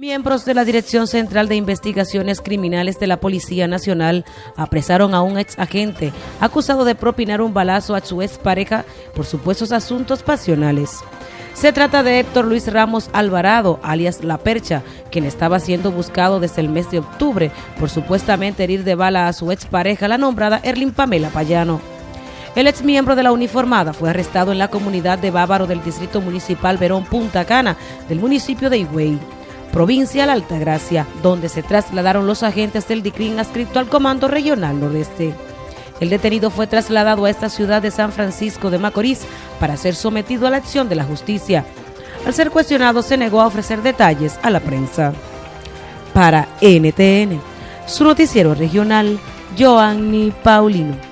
Miembros de la Dirección Central de Investigaciones Criminales de la Policía Nacional apresaron a un ex agente acusado de propinar un balazo a su ex pareja por supuestos asuntos pasionales. Se trata de Héctor Luis Ramos Alvarado, alias La Percha, quien estaba siendo buscado desde el mes de octubre por supuestamente herir de bala a su ex pareja, la nombrada Erlin Pamela Payano. El ex miembro de la uniformada fue arrestado en la comunidad de Bávaro del Distrito Municipal Verón Punta Cana, del municipio de Higüey provincia de Altagracia, donde se trasladaron los agentes del DICRIN adscrito al Comando Regional Nordeste. El detenido fue trasladado a esta ciudad de San Francisco de Macorís para ser sometido a la acción de la justicia. Al ser cuestionado se negó a ofrecer detalles a la prensa. Para NTN, su noticiero regional, Joanny Paulino.